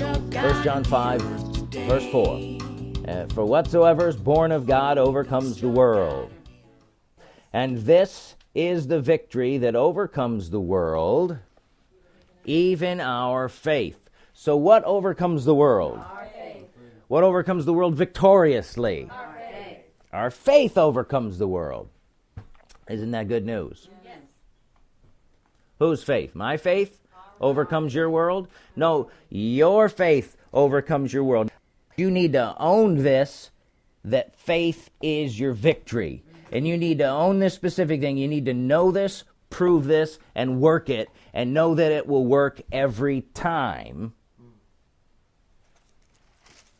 1 John 5, verse 4. Uh, For whatsoever is born of God overcomes the world. And this is the victory that overcomes the world, even our faith. So, what overcomes the world? What overcomes the world victoriously? Our faith. Our faith overcomes the world. Isn't that good news? Yes. Whose faith? My faith overcomes your world? No, your faith overcomes your world. You need to own this that faith is your victory. And you need to own this specific thing. You need to know this, prove this, and work it, and know that it will work every time.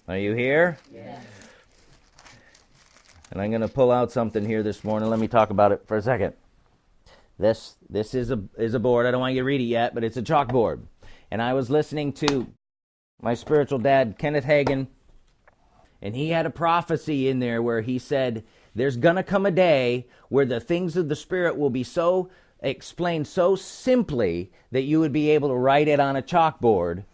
Are you here? Yes. And I'm going to pull out something here this morning. Let me talk about it for a second. This this is a is a board. I don't want you to read it yet, but it's a chalkboard. And I was listening to my spiritual dad, Kenneth Hagin, and he had a prophecy in there where he said there's to come a day where the things of the spirit will be so explained so simply that you would be able to write it on a chalkboard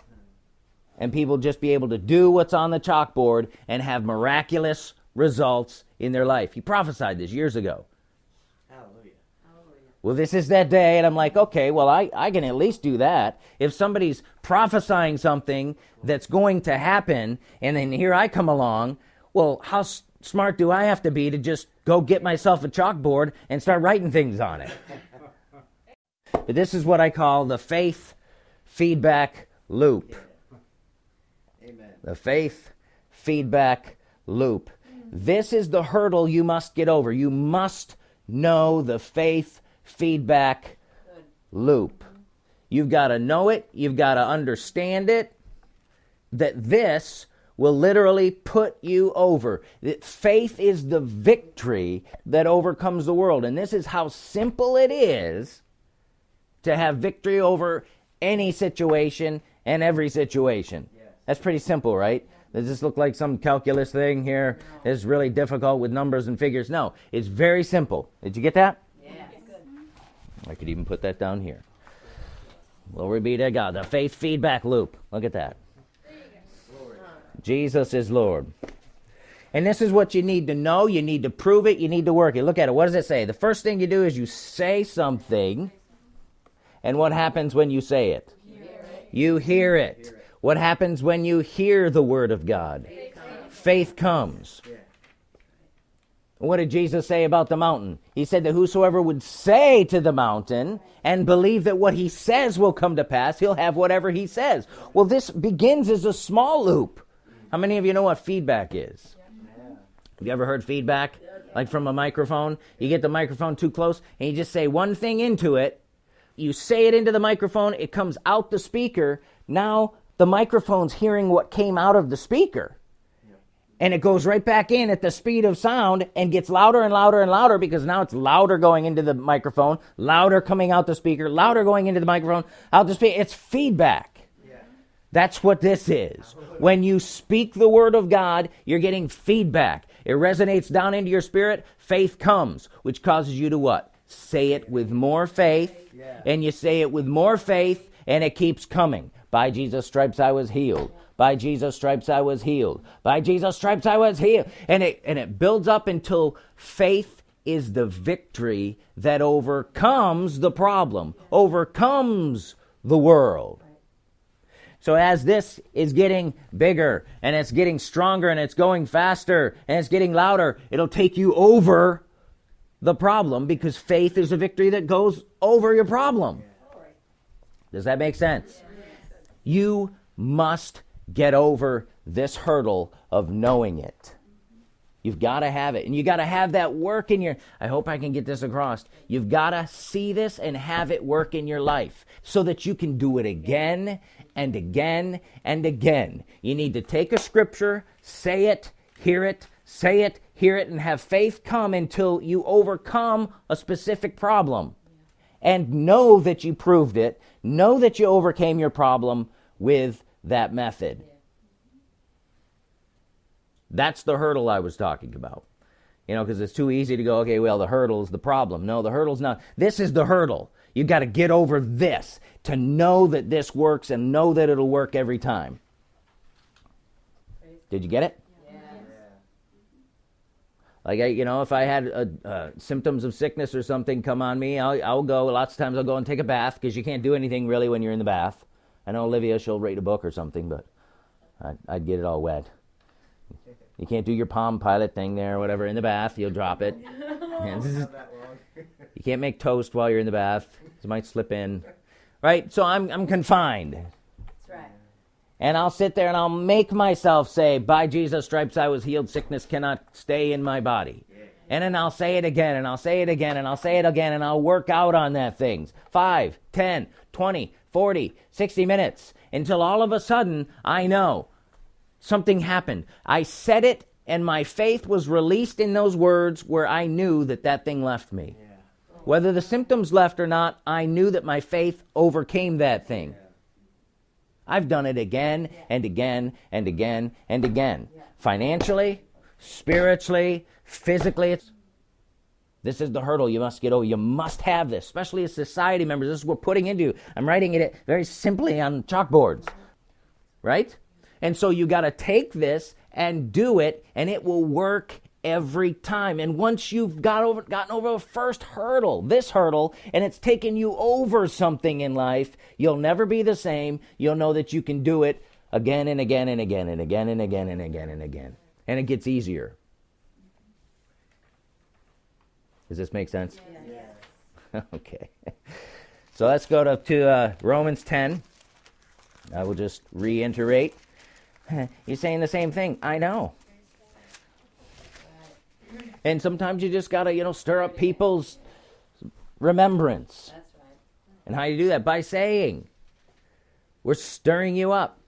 and people just be able to do what's on the chalkboard and have miraculous results in their life. He prophesied this years ago. Well, this is that day, and I'm like, okay, well, I, I can at least do that. If somebody's prophesying something that's going to happen, and then here I come along, well, how s- smart do I have to be to just go get myself a chalkboard and start writing things on it? but this is what I call the faith feedback loop. Amen. The faith feedback loop. This is the hurdle you must get over. You must know the faith feedback Good. loop. You've got to know it, you've got to understand it, that this will literally put you over. That faith is the victory that overcomes the world. And this is how simple it is to have victory over any situation and every situation. Yes. That's pretty simple, right? Does this look like some calculus thing here? It's really difficult with numbers and figures. No, it's very simple. Did you get that? I could even put that down here. Glory be to God. The faith feedback loop. Look at that. Jesus is Lord. And this is what you need to know. You need to prove it. You need to work it. Look at it. What does it say? The first thing you do is you say something. And what happens when you say it? You hear it. What happens when you hear the word of God? Faith comes. What did Jesus say about the mountain? He said that whosoever would say to the mountain and believe that what he says will come to pass, he'll have whatever he says. Well, this begins as a small loop. How many of you know what feedback is? Have you ever heard feedback? Like from a microphone? You get the microphone too close and you just say one thing into it. You say it into the microphone, it comes out the speaker. Now the microphone's hearing what came out of the speaker and it goes right back in at the speed of sound and gets louder and louder and louder because now it's louder going into the microphone, louder coming out the speaker, louder going into the microphone, out the speaker. It's feedback. Yeah. That's what this is. When you speak the word of God, you're getting feedback. It resonates down into your spirit. Faith comes, which causes you to what? Say it with more faith. Yeah. And you say it with more faith, and it keeps coming. By Jesus' stripes I was healed. By Jesus' stripes I was healed. By Jesus' stripes I was healed. And it and it builds up until faith is the victory that overcomes the problem, overcomes the world. So as this is getting bigger and it's getting stronger and it's going faster and it's getting louder, it'll take you over the problem because faith is a victory that goes over your problem. Does that make sense? You must get over this hurdle of knowing it. You've got to have it. And you got to have that work in your I hope I can get this across. You've got to see this and have it work in your life so that you can do it again and again and again. You need to take a scripture, say it, hear it, say it, hear it and have faith come until you overcome a specific problem. And know that you proved it, know that you overcame your problem with that method. That's the hurdle I was talking about. You know, because it's too easy to go, okay, well, the hurdle's the problem. No, the hurdle's not. This is the hurdle. You got to get over this to know that this works and know that it'll work every time. Did you get it? Yeah. Like I, you know, if I had uh uh, symptoms of sickness or something come on me, I'll, I'll go. Lots of times I'll go and take a bath because you can't do anything really when you're in the bath. I know Olivia, she'll read a book or something, but I'd, I'd get it all wet. You can't do your Palm Pilot thing there or whatever in the bath. You'll drop it. You can't make toast while you're in the bath. It might slip in. Right? So I'm, I'm confined. That's right. And I'll sit there and I'll make myself say, By Jesus' stripes I was healed, sickness cannot stay in my body. And then I'll say it again, and I'll say it again, and I'll say it again, and I'll work out on that things. 5, 10, 20, 40, 60 minutes until all of a sudden I know something happened. I said it, and my faith was released in those words where I knew that that thing left me. Yeah. Whether the symptoms left or not, I knew that my faith overcame that thing. I've done it again and again and again and again. Financially, spiritually, physically. This is the hurdle you must get over. You must have this, especially as society members. This is what we're putting into. I'm writing it very simply on chalkboards, right? And so you got to take this and do it, and it will work every time. And once you've got over, gotten over the first hurdle, this hurdle, and it's taken you over something in life, you'll never be the same. You'll know that you can do it again and again and again and again and again and again and again. And it gets easier. Does this make sense? Yeah. okay. So let's go to, to uh, Romans 10. I will just reiterate. You're saying the same thing. I know. And sometimes you just got to, you know, stir up people's remembrance. That's right. And how do you do that? By saying. We're stirring you up.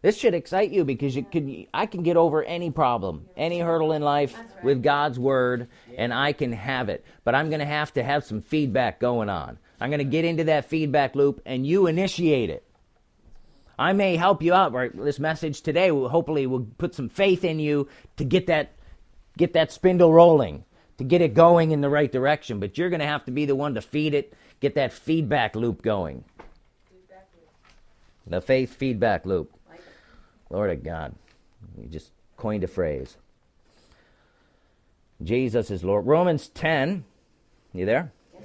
This should excite you because you can I can get over any problem, any hurdle in life with God's word and I can have it. But I'm going to have to have some feedback going on. I'm going to get into that feedback loop and you initiate it. I may help you out. Right? This message today will hopefully will put some faith in you to get that get that spindle rolling, to get it going in the right direction. But you're going to have to be the one to feed it, get that feedback loop going. The faith feedback loop. Lord of God. You just coined a phrase. Jesus is Lord. Romans 10. You there? Yes.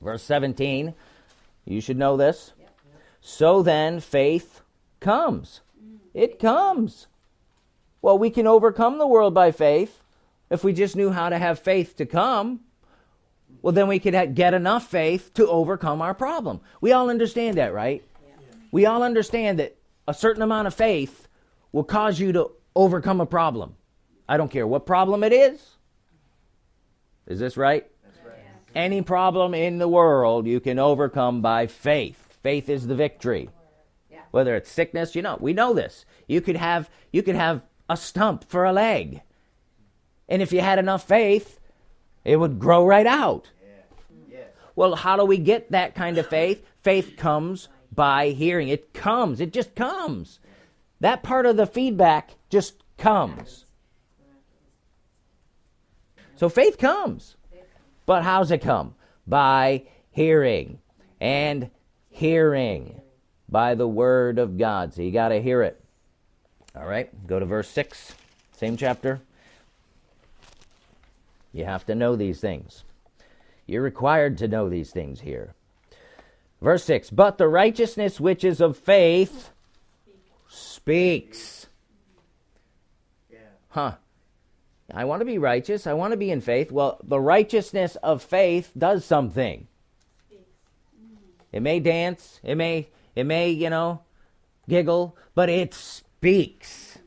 Verse 17. You should know this. So then, faith comes. It comes. Well, we can overcome the world by faith if we just knew how to have faith to come. Well, then we could get enough faith to overcome our problem. We all understand that, right? We all understand that a certain amount of faith will cause you to overcome a problem. I don't care what problem it is. Is this right? That's right. Any problem in the world you can overcome by faith. Faith is the victory. Yeah. Whether it's sickness, you know, we know this. You could have you could have a stump for a leg. And if you had enough faith, it would grow right out. Yeah. Yes. Well, how do we get that kind of faith? Faith comes by hearing. It comes. It just comes. That part of the feedback just comes. So faith comes. But how's it come? By hearing. And hearing by the word of God. So you got to hear it. All right, go to verse 6, same chapter. You have to know these things. You're required to know these things here. Verse 6 But the righteousness which is of faith speaks. Huh. I want to be righteous. I want to be in faith. Well, the righteousness of faith does something. It may dance, it may it may, you know, giggle, but it speaks.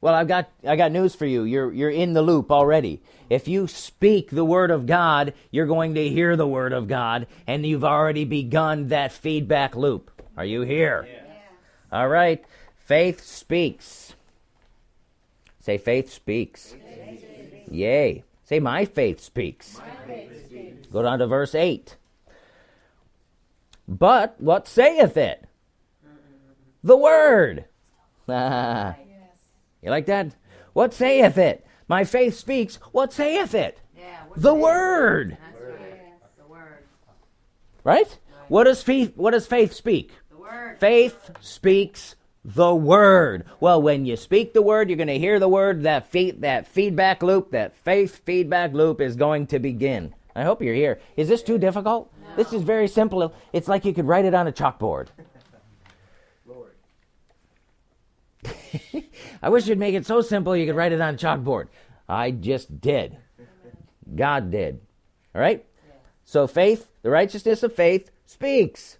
Well, I've got I got news for you. You're you're in the loop already. If you speak the word of God, you're going to hear the word of God and you've already begun that feedback loop. Are you here? All right. Faith speaks. Say faith speaks. Yay. Say my faith speaks. Go down to verse 8. But what saith it? The word. you like that? What saith it? My faith speaks. What saith it? Yeah. The word. That's right. The word. Right? What does faith what does faith speak? The word. Faith speaks the word. Well, when you speak the word, you're going to hear the word. That feed, that feedback loop, that faith feedback loop is going to begin. I hope you're here. Is this too difficult? This is very simple. It's like you could write it on a chalkboard. Lord. I wish you'd make it so simple you could write it on a chalkboard. I just did. God did. All right? So faith, the righteousness of faith, speaks.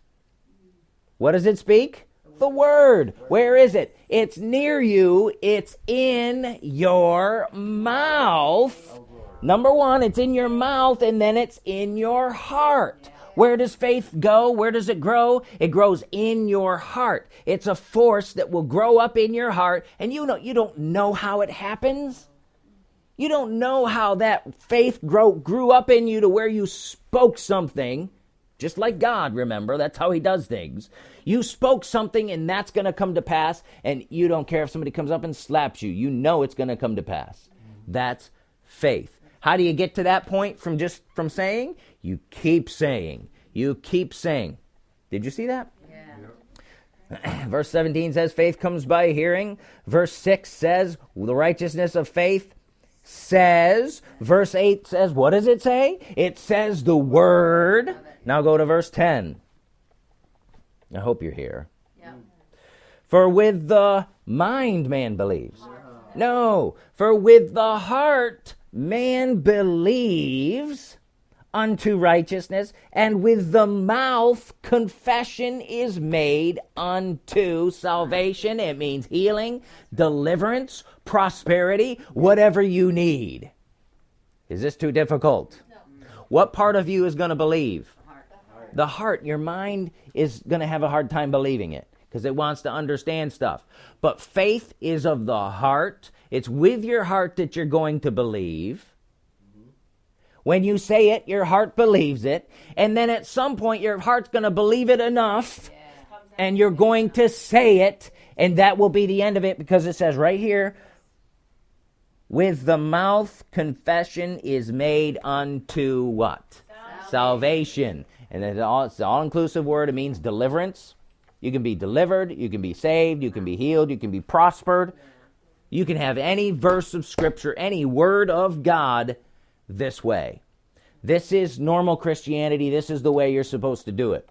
What does it speak? The word. Where is it? It's near you. It's in your mouth. Number one, it's in your mouth, and then it's in your heart. Where does faith go? Where does it grow? It grows in your heart. It's a force that will grow up in your heart, and you know you don't know how it happens. You don't know how that faith grow, grew up in you to where you spoke something, just like God, remember, that's how He does things. You spoke something, and that's going to come to pass, and you don't care if somebody comes up and slaps you. You know it's going to come to pass. That's faith. How do you get to that point from just from saying? You keep saying. You keep saying. Did you see that? Yeah. Verse 17 says, faith comes by hearing. Verse 6 says, the righteousness of faith says. Verse 8 says, what does it say? It says the word. Now go to verse 10. I hope you're here. Yeah. For with the mind man believes. Uh-huh. No, for with the heart man believes unto righteousness, and with the mouth confession is made unto salvation. It means healing, deliverance, prosperity, whatever you need. Is this too difficult? What part of you is going to believe? The heart, your mind is going to have a hard time believing it because it wants to understand stuff. But faith is of the heart. It's with your heart that you're going to believe. When you say it, your heart believes it. And then at some point, your heart's going to believe it enough and you're going to say it. And that will be the end of it because it says right here, with the mouth confession is made unto what? Salvation. And it's all, it's an all inclusive word. It means deliverance. You can be delivered, you can be saved, you can be healed, you can be prospered. You can have any verse of Scripture, any word of God this way. This is normal Christianity. This is the way you're supposed to do it.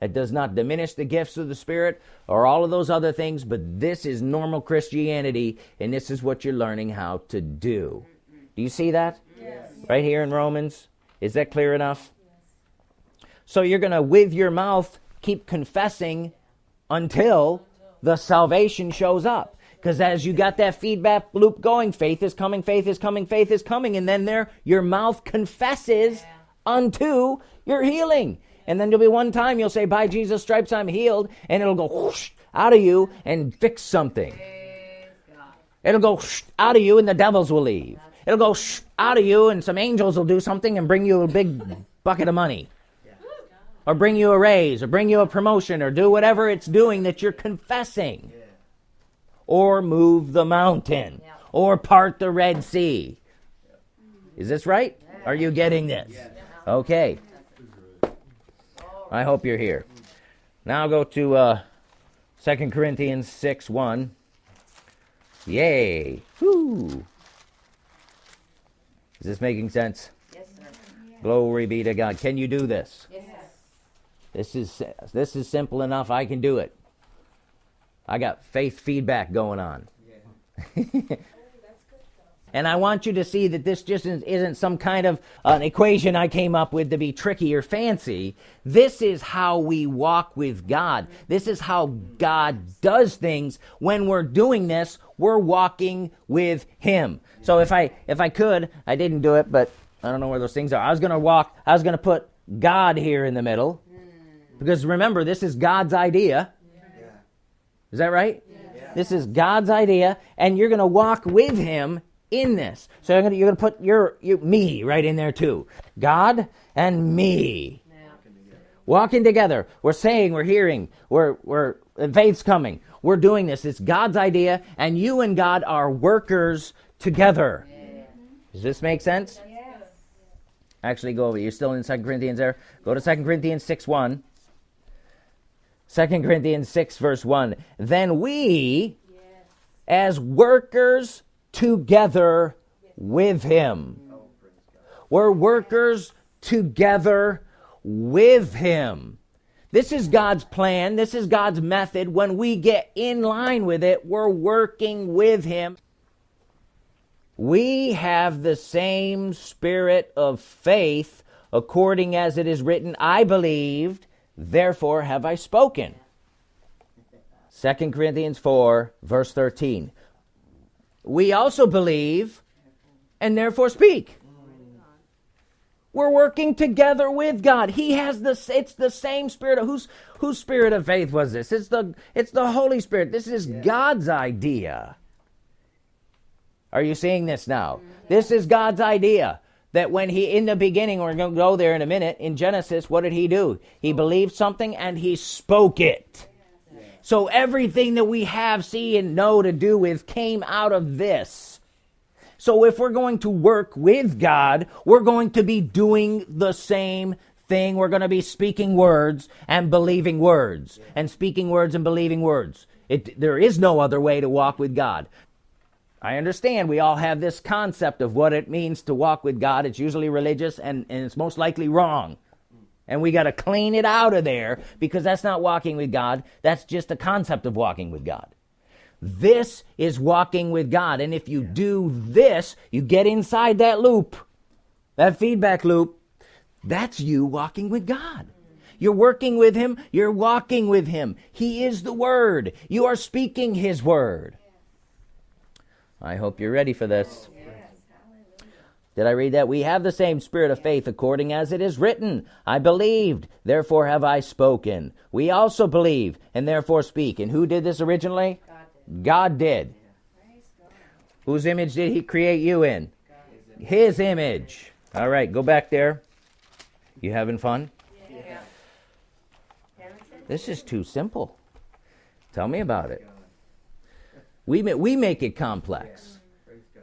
It does not diminish the gifts of the Spirit or all of those other things, but this is normal Christianity, and this is what you're learning how to do. Do you see that? Yes. Right here in Romans? Is that clear enough? So you're going to, with your mouth, keep confessing until the salvation shows up. Because as you got that feedback loop going, faith is coming, faith is coming, faith is coming, and then there your mouth confesses unto your healing. And then there'll be one time you'll say, By Jesus' stripes I'm healed, and it'll go whoosh out of you and fix something. It'll go whoosh out of you, and the devils will leave. It'll go whoosh out of you, and some angels will do something and bring you a big bucket of money. Or bring you a raise, or bring you a promotion, or do whatever it's doing that you're confessing Yeah. Or move the mountain Yeah. or part the Red Sea. Is this right? Are you getting this? Okay. I hope you're here. Now go to uh, 2 Corinthians 6 1. Yay. Whoo. Is this making sense? Yes, sir. Glory be to God. Can you do this? Yes. This is this is simple enough. I can do it. I got faith feedback going on. And I want you to see that this just isn't, isn't some kind of an equation I came up with to be tricky or fancy. This is how we walk with God. This is how God does things. When we're doing this, we're walking with Him. So if I if I could, I didn't do it, but I don't know where those things are. I was gonna walk. I was gonna put God here in the middle, because remember, this is God's idea. Yeah. Is that right? Yeah. This is God's idea, and you're going to walk with Him in this. So you're going to, you're going to put your, your me right in there too. God and me walking together. We're saying, we're hearing, we're we're faith's coming. We're doing this. It's God's idea, and you and God are workers together. Does this make sense? Actually, go over. You're still in Second Corinthians there. Go to Second Corinthians 6 1. 2 Corinthians 6, verse 1. Then we, Yes. as workers together with him, we're workers together with him. This is God's plan. This is God's method. When we get in line with it, we're working with him. We have the same spirit of faith, according as it is written, I believed, therefore have I spoken. 2 Corinthians 4, verse 13. We also believe and therefore speak. We're working together with God. He has this it's the same spirit of whose whose spirit of faith was this? It's the it's the Holy Spirit. This is God's idea. Are you seeing this now? This is God's idea. That when he in the beginning, we're going to go there in a minute, in Genesis, what did he do? He believed something and he spoke it. So everything that we have, see, and know to do with came out of this. So if we're going to work with God, we're going to be doing the same thing. We're going to be speaking words and believing words, and speaking words and believing words. It, there is no other way to walk with God. I understand we all have this concept of what it means to walk with God. It's usually religious and, and it's most likely wrong. And we got to clean it out of there because that's not walking with God. That's just a concept of walking with God. This is walking with God. And if you do this, you get inside that loop, that feedback loop. That's you walking with God. You're working with Him, you're walking with Him. He is the Word. You are speaking His Word. I hope you're ready for this. Did I read that? We have the same spirit of faith according as it is written. I believed, therefore have I spoken. We also believe and therefore speak. And who did this originally? God did. God did. God. Whose image did he create you in? His image. All right, go back there. You having fun? Yeah. This is too simple. Tell me about it. We ma- we make it complex. Praise God.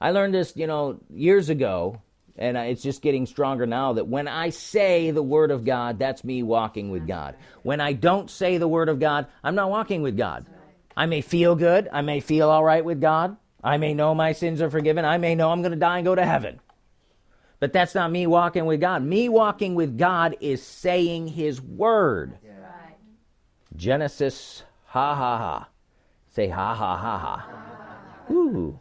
I learned this, you know, years ago, and it's just getting stronger now that when I say the word of God, that's me walking with God. When I don't say the word of God, I'm not walking with God. I may feel good, I may feel all right with God, I may know my sins are forgiven, I may know I'm going to die and go to heaven. But that's not me walking with God. Me walking with God is saying his word. Yeah. Right. Genesis, ha ha ha. Say ha ha ha ha. Ooh.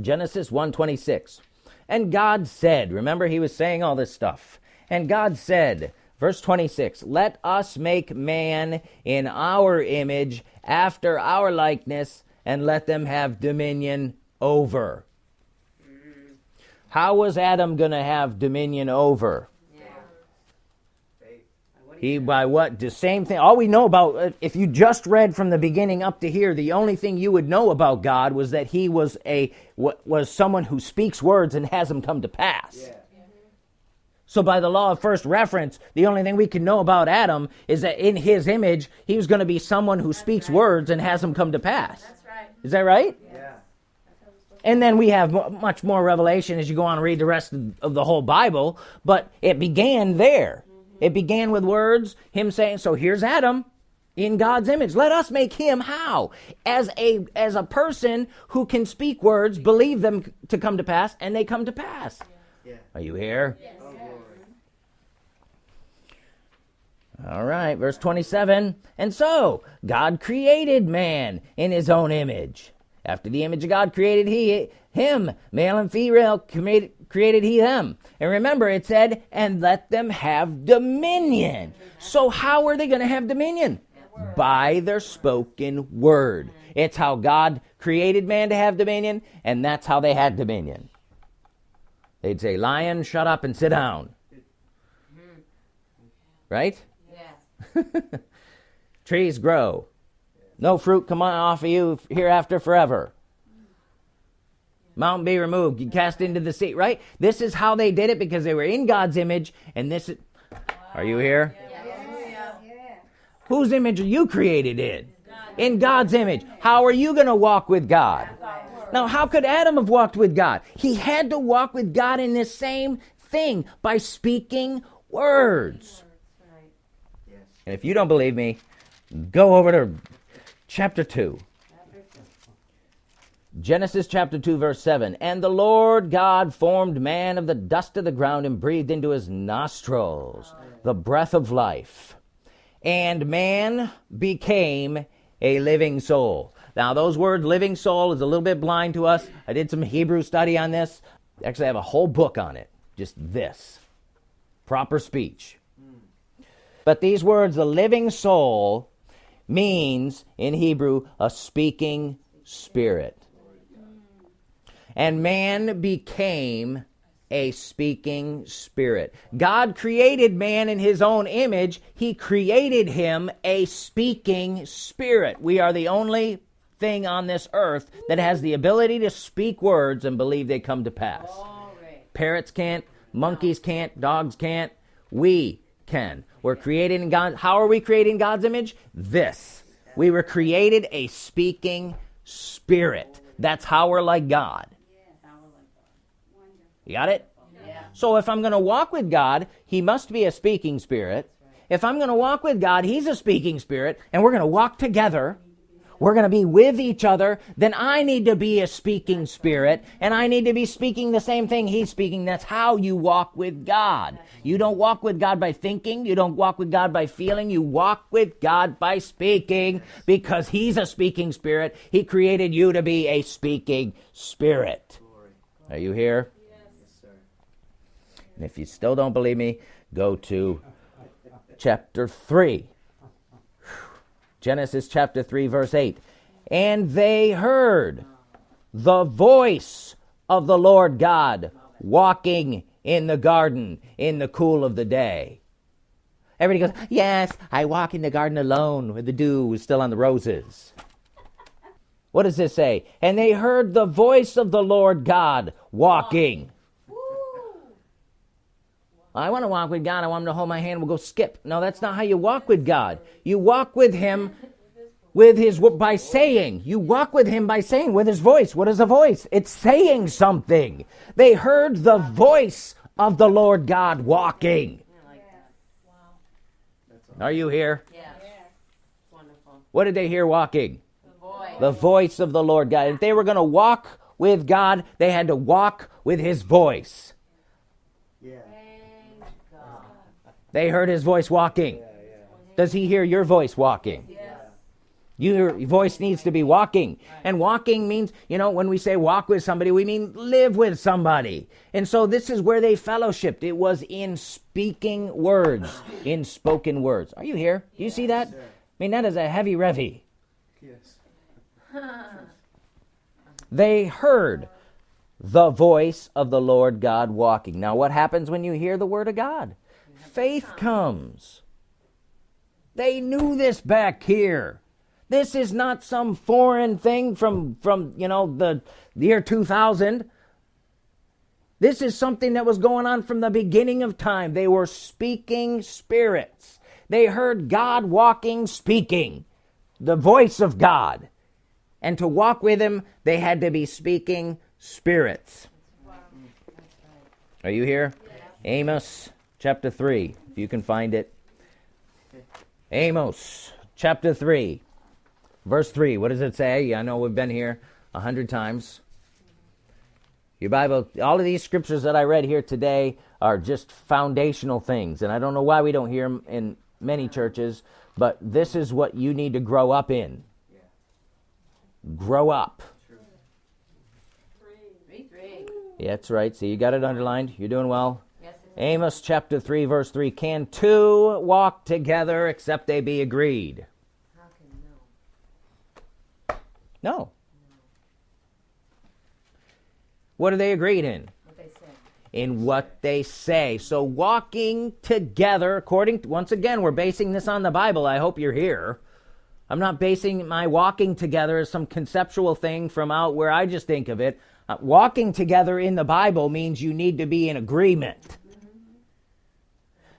Genesis 126. And God said, remember he was saying all this stuff. And God said, verse 26, let us make man in our image after our likeness and let them have dominion over. How was Adam going to have dominion over? Yeah. Faith. He by what? The same thing. All we know about, uh, if you just read from the beginning up to here, the only thing you would know about God was that He was a wa- was someone who speaks words and has them come to pass. Yeah. So by the law of first reference, the only thing we can know about Adam is that in His image, he was going to be someone who speaks right. words and has them come to pass. That's right. Is that right? Yeah. That's how it's supposed And then we have much more revelation as you go on and read the rest of, of the whole Bible. But it began there. It began with words, him saying, So here's Adam in God's image. Let us make him how? As a as a person who can speak words, believe them to come to pass, and they come to pass. Yeah. Are you here? Oh, glory. All right, verse 27. And so, God created man in his own image. After the image of God created he him, male and female created, created he them. And remember, it said, and let them have dominion. So, how are they going to have dominion? By their spoken word. It's how God created man to have dominion, and that's how they had dominion. They'd say, Lion, shut up and sit down. Right? Yes. trees grow. No fruit come on off of you hereafter forever. Mountain be removed, cast into the sea, right? This is how they did it because they were in God's image, and this is. Are you here? Whose image are you created in? In God's image. How are you going to walk with God? Now, how could Adam have walked with God? He had to walk with God in this same thing by speaking words. And if you don't believe me, go over to chapter 2. Genesis chapter 2, verse 7. And the Lord God formed man of the dust of the ground and breathed into his nostrils the breath of life. And man became a living soul. Now, those words, living soul, is a little bit blind to us. I did some Hebrew study on this. Actually, I have a whole book on it. Just this proper speech. But these words, the living soul, means in Hebrew a speaking spirit. And man became a speaking spirit. God created man in his own image. He created him a speaking spirit. We are the only thing on this earth that has the ability to speak words and believe they come to pass. Parrots can't, monkeys can't, dogs can't. We can. We're created in God. How are we created in God's image? This. We were created a speaking spirit. That's how we're like God. You got it? So if I'm going to walk with God, He must be a speaking spirit. If I'm going to walk with God, He's a speaking spirit, and we're going to walk together. We're going to be with each other. Then I need to be a speaking spirit, and I need to be speaking the same thing He's speaking. That's how you walk with God. You don't walk with God by thinking. You don't walk with God by feeling. You walk with God by speaking because He's a speaking spirit. He created you to be a speaking spirit. Are you here? And if you still don't believe me, go to chapter 3. Genesis chapter 3, verse 8. And they heard the voice of the Lord God walking in the garden in the cool of the day. Everybody goes, Yes, I walk in the garden alone where the dew still on the roses. What does this say? And they heard the voice of the Lord God walking. I want to walk with God. I want him to hold my hand. We'll go skip. No, that's not how you walk with God. You walk with him with his by saying. You walk with him by saying with his voice. What is a voice? It's saying something. They heard the voice of the Lord God walking. Are you here? Yeah. Wonderful. What did they hear walking? The voice. The voice of the Lord God. If they were going to walk with God, they had to walk with his voice. Yeah. Thank God. They heard his voice walking. Does he hear your voice walking? Yes. Your voice needs to be walking. And walking means, you know, when we say walk with somebody, we mean live with somebody. And so this is where they fellowshipped. It was in speaking words, in spoken words. Are you here? Do you see that? I mean, that is a heavy revy. Yes. They heard the voice of the Lord God walking. Now, what happens when you hear the word of God? Faith comes. They knew this back here. This is not some foreign thing from from you know the, the year 2000. This is something that was going on from the beginning of time. They were speaking spirits. They heard God walking, speaking, the voice of God. And to walk with him, they had to be speaking spirits. Are you here? Amos chapter 3, if you can find it. Amos chapter 3, verse 3. What does it say? I know we've been here a hundred times. Your Bible, all of these scriptures that I read here today are just foundational things. And I don't know why we don't hear them in many churches, but this is what you need to grow up in. Grow up. Three, three. Yeah, that's right. See, you got it underlined. You're doing well. Yes, it is. Amos chapter 3, verse 3 Can two walk together except they be agreed? How can no? No. What are they agreed in? What they say. In what they say. So walking together, according to, once again, we're basing this on the Bible. I hope you're here. I'm not basing my walking together as some conceptual thing from out where I just think of it. Uh, walking together in the Bible means you need to be in agreement.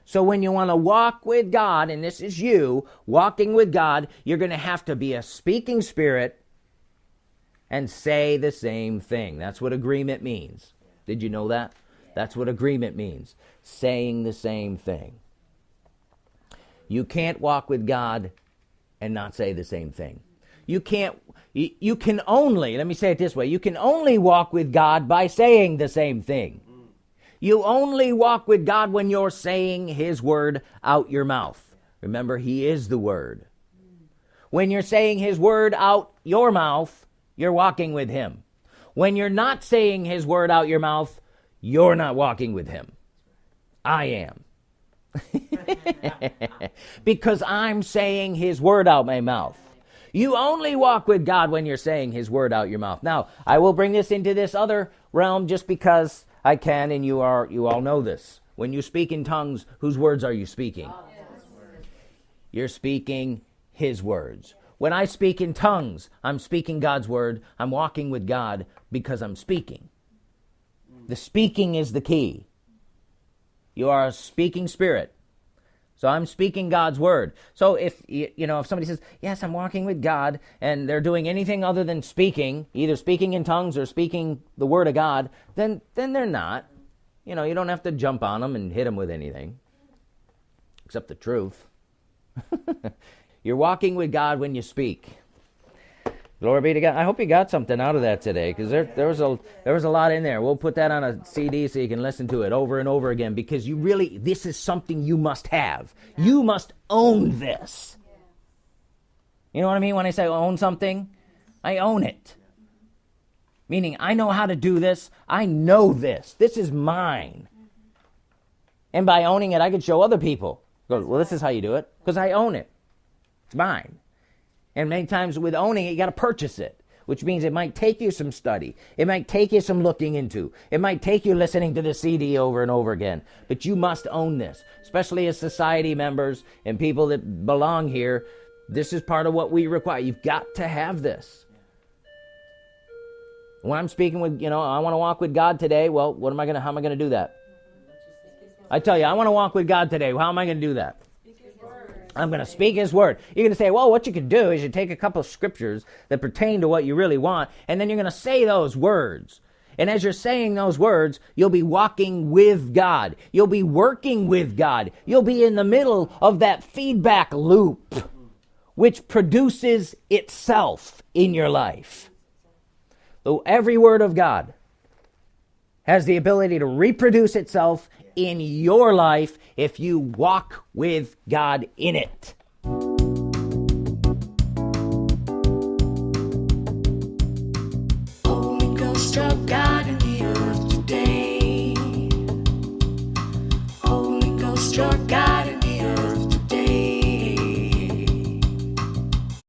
So when you want to walk with God, and this is you walking with God, you're going to have to be a speaking spirit and say the same thing. That's what agreement means. Did you know that? That's what agreement means. Saying the same thing. You can't walk with God and not say the same thing. You can't, you, you can only, let me say it this way you can only walk with God by saying the same thing. You only walk with God when you're saying His word out your mouth. Remember, He is the Word. When you're saying His word out your mouth, you're walking with Him. When you're not saying His word out your mouth, you're not walking with Him. I am. because I'm saying His word out my mouth. You only walk with God when you're saying His word out your mouth. Now, I will bring this into this other realm just because I can, and you are you all know this. When you speak in tongues, whose words are you speaking? You're speaking His words. When I speak in tongues, I'm speaking God's word. I'm walking with God because I'm speaking. The speaking is the key. You are a speaking spirit. So I'm speaking God's word. So if you know if somebody says, "Yes, I'm walking with God," and they're doing anything other than speaking, either speaking in tongues or speaking the word of God, then then they're not. You know, you don't have to jump on them and hit them with anything except the truth. You're walking with God when you speak. Glory be to God. I hope you got something out of that today because there, there, was a, there was a lot in there. We'll put that on a CD so you can listen to it over and over again because you really, this is something you must have. You must own this. You know what I mean when I say own something? I own it. Meaning, I know how to do this. I know this. This is mine. And by owning it, I can show other people. Go, well, this is how you do it because I own it. It's mine. And many times with owning it, you got to purchase it, which means it might take you some study. It might take you some looking into. It might take you listening to the CD over and over again. But you must own this, especially as society members and people that belong here. This is part of what we require. You've got to have this. When I'm speaking with, you know, I want to walk with God today, well, what am I going to, how am I going to do that? I tell you, I want to walk with God today. How am I going to do that? I'm going to speak His word. You're going to say, well, what you can do is you take a couple of scriptures that pertain to what you really want, and then you're going to say those words. And as you're saying those words, you'll be walking with God. You'll be working with God. You'll be in the middle of that feedback loop, which produces itself in your life. So every word of God has the ability to reproduce itself in your life if you walk with God in it.